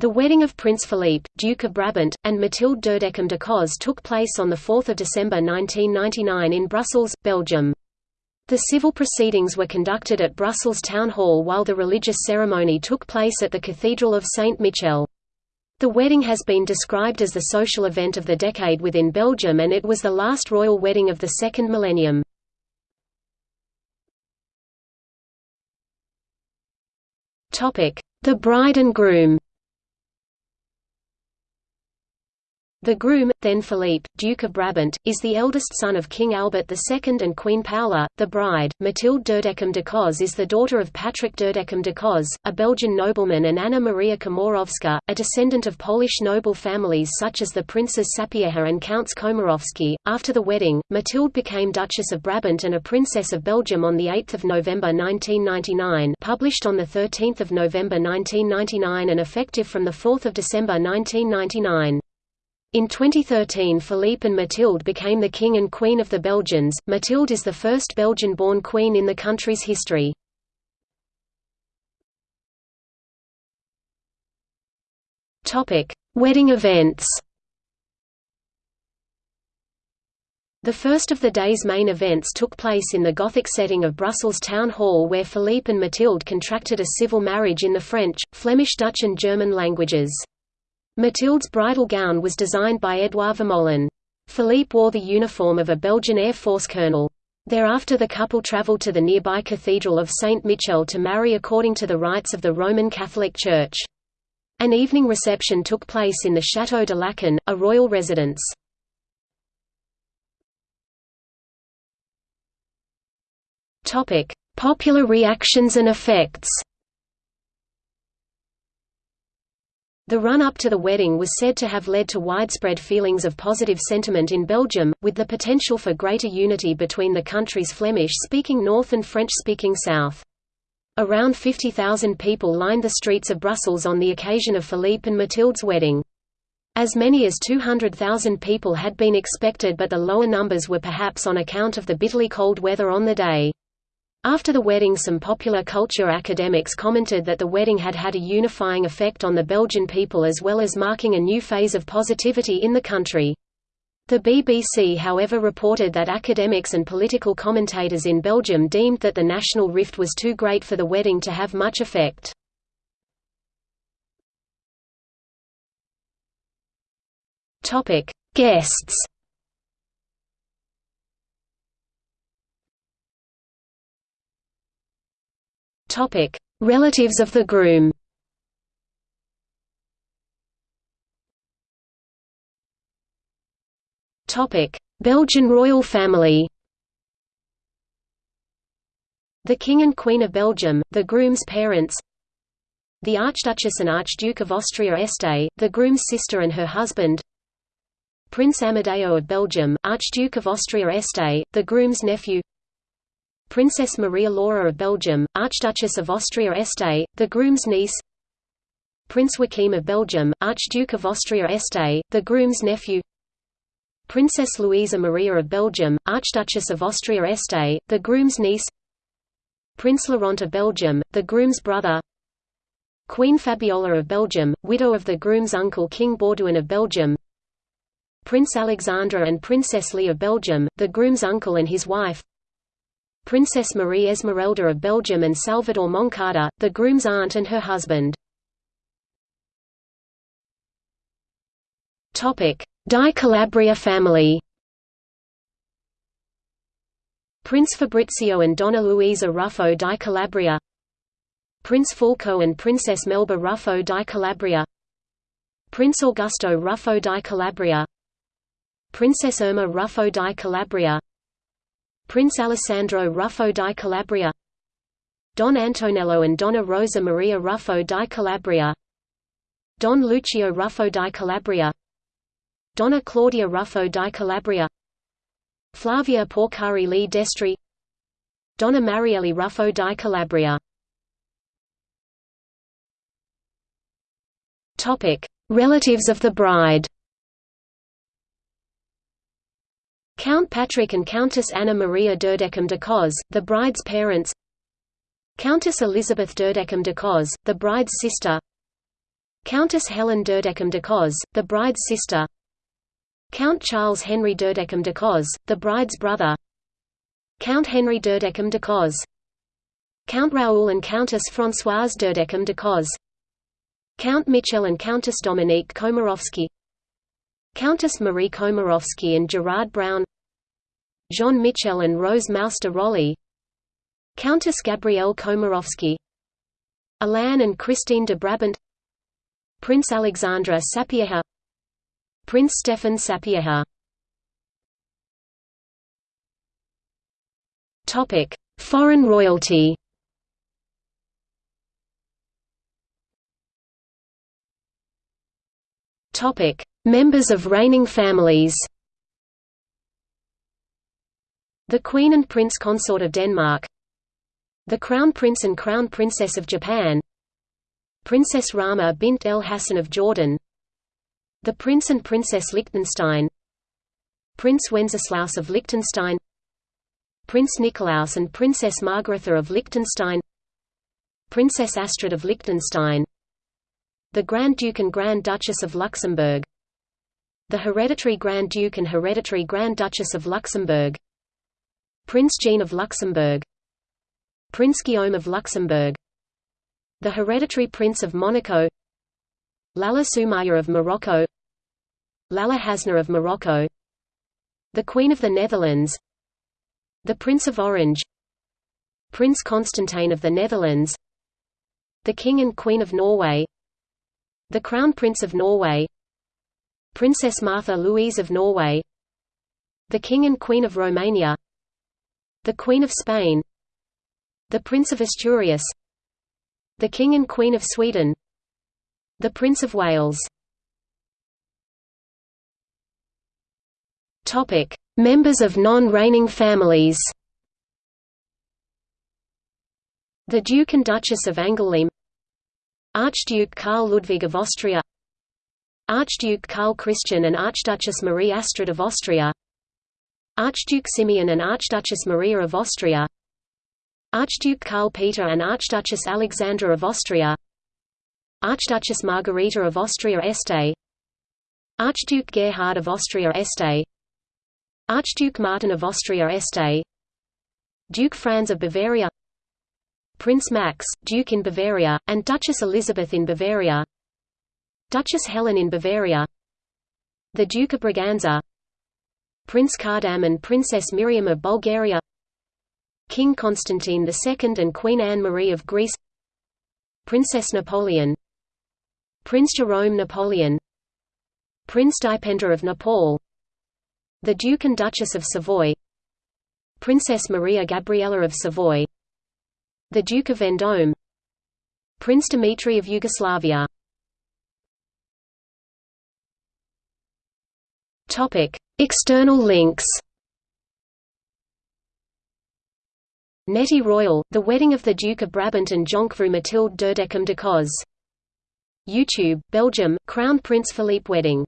The wedding of Prince Philippe, Duke of Brabant, and Mathilde d'Udekem d'Acoz took place on 4 December 1999 in Brussels, Belgium. The civil proceedings were conducted at Brussels Town Hall while the religious ceremony took place at the Cathedral of Saint-Michel. The wedding has been described as the social event of the decade within Belgium and it was the last royal wedding of the second millennium. The bride and groom The groom, then Philippe, Duke of Brabant, is the eldest son of King Albert II and Queen Paola. The bride, Mathilde d'Udekem d'Acoz is the daughter of Patrick d'Udekem d'Acoz, a Belgian nobleman and Anna Maria Komorowska, a descendant of Polish noble families such as the Princes Sapieha and Counts Komorowski. After the wedding, Mathilde became Duchess of Brabant and a Princess of Belgium on 8 November 1999 published on 13 November 1999 and effective from 4 December 1999. In 2013 Philippe and Mathilde became the King and Queen of the Belgians. Mathilde is the first Belgian-born queen in the country's history. Topic: Wedding events. The first of the day's main events took place in the Gothic setting of Brussels Town Hall where Philippe and Mathilde contracted a civil marriage in the French, Flemish Dutch and German languages. Mathilde's bridal gown was designed by Edouard Vermeulen. Philippe wore the uniform of a Belgian Air Force colonel. Thereafter the couple travelled to the nearby Cathedral of Saint-Michel to marry according to the rites of the Roman Catholic Church. An evening reception took place in the Château de Laeken, a royal residence. Popular reactions and effects The run-up to the wedding was said to have led to widespread feelings of positive sentiment in Belgium, with the potential for greater unity between the country's Flemish-speaking north and French-speaking south. Around 50,000 people lined the streets of Brussels on the occasion of Philippe and Mathilde's wedding. As many as 200,000 people had been expected but the lower numbers were perhaps on account of the bitterly cold weather on the day. After the wedding some popular culture academics commented that the wedding had had a unifying effect on the Belgian people as well as marking a new phase of positivity in the country. The BBC however reported that academics and political commentators in Belgium deemed that the national rift was too great for the wedding to have much effect. Guests Topic: Relatives of the groom. Topic: Belgian royal family. The King and Queen of Belgium, the groom's parents. The Archduchess and Archduke of Austria-Este, the groom's sister and her husband. Prince Amadeo of Belgium, Archduke of Austria-Este, the groom's nephew. Princess Maria Laura of Belgium, Archduchess of Austria-Este, the groom's niece. Prince Joachim of Belgium, Archduke of Austria-Este, the groom's nephew. Princess Louisa Maria of Belgium, Archduchess of Austria-Este, the groom's niece. Prince Laurent of Belgium, the groom's brother. Queen Fabiola of Belgium, widow of the groom's uncle King Baudouin of Belgium. Prince Alexandre and Princess Lee of Belgium, the groom's uncle and his wife Princess Marie Esmeralda of Belgium and Salvador Moncada, the groom's aunt and her husband. Di Calabria family. Prince Fabrizio and Donna Luisa Ruffo di Calabria. Prince Fulco and Princess Melba Ruffo di Calabria. Prince Augusto Ruffo di Calabria. Princess Irma Ruffo di Calabria Prince Alessandro Ruffo di Calabria Don Antonello and Donna Rosa Maria Ruffo di Calabria Don Lucio Ruffo di Calabria Donna Claudia Ruffo di Calabria Flavia Porcari Li Destri Donna Marielle Ruffo di Calabria. Relatives of the bride Count Patrick and Countess Anna Maria d'Udekem d'Acoz, the bride's parents. Countess Elizabeth d'Udekem d'Acoz, the bride's sister. Countess Helen d'Udekem d'Acoz, the bride's sister. Count Charles Henry d'Udekem d'Acoz, the bride's brother. Count Henry d'Udekem d'Acoz Count Raoul and Countess Françoise d'Udekem d'Acoz Count Michel and Countess Dominique Komarovsky. Countess Marie Komarovsky and Gerard Brown Jean Michel and Rose Mouster Rolly Countess Gabrielle Komarovsky Alain and Christine de Brabant Prince Alexandre Sapieha Prince Stefan Sapieha Topic: Foreign royalty. Topic: Members of reigning families. The Queen and Prince Consort of Denmark The Crown Prince and Crown Princess of Japan Princess Rahma bint El Hassan of Jordan The Prince and Princess Liechtenstein Prince Wenceslaus of Liechtenstein Prince Nikolaus and Princess Margaretha of Liechtenstein Princess Astrid of Liechtenstein The Grand Duke and Grand Duchess of Luxembourg The Hereditary Grand Duke and Hereditary Grand Duchess of Luxembourg Prince Jean of Luxembourg. Prince Guillaume of Luxembourg. The Hereditary Prince of Monaco. Lalla Soumaya of Morocco. Lalla Hasna of Morocco. The Queen of the Netherlands. The Prince of Orange. Prince Constantine of the Netherlands. The King and Queen of Norway. The Crown Prince of Norway. Princess Martha Louise of Norway. The King and Queen of Romania The Queen of Spain The Prince of Asturias The King and Queen of Sweden The Prince of Wales. Topic. Members of non-reigning families The Duke and Duchess of Angoulême Archduke Karl Ludwig of Austria Archduke Karl Christian and Archduchess Marie Astrid of Austria Archduke Simeon and Archduchess Maria of Austria. Archduke Karl Peter and Archduchess Alexandra of Austria. Archduchess Margarita of Austria Este. Archduke Gerhard of Austria Este. Archduke Martin of Austria Este. Duke Franz of Bavaria. Prince Max, Duke in Bavaria, and Duchess Elizabeth in Bavaria. Duchess Helen in Bavaria. The Duke of Braganza Prince Kardam and Princess Miriam of Bulgaria King Constantine II and Queen Anne-Marie of Greece Princess Napoleon Prince Jerome Napoleon Prince Dipendra of Nepal the Duke and Duchess of Savoy Princess Maria Gabriella of Savoy The Duke of Vendôme Prince Dmitry of Yugoslavia External links Nettie Royal, The Wedding of the Duke of Brabant and Jonkvrouw Mathilde d'Udekem d'Acoz. YouTube, Belgium, Crown Prince Philippe Wedding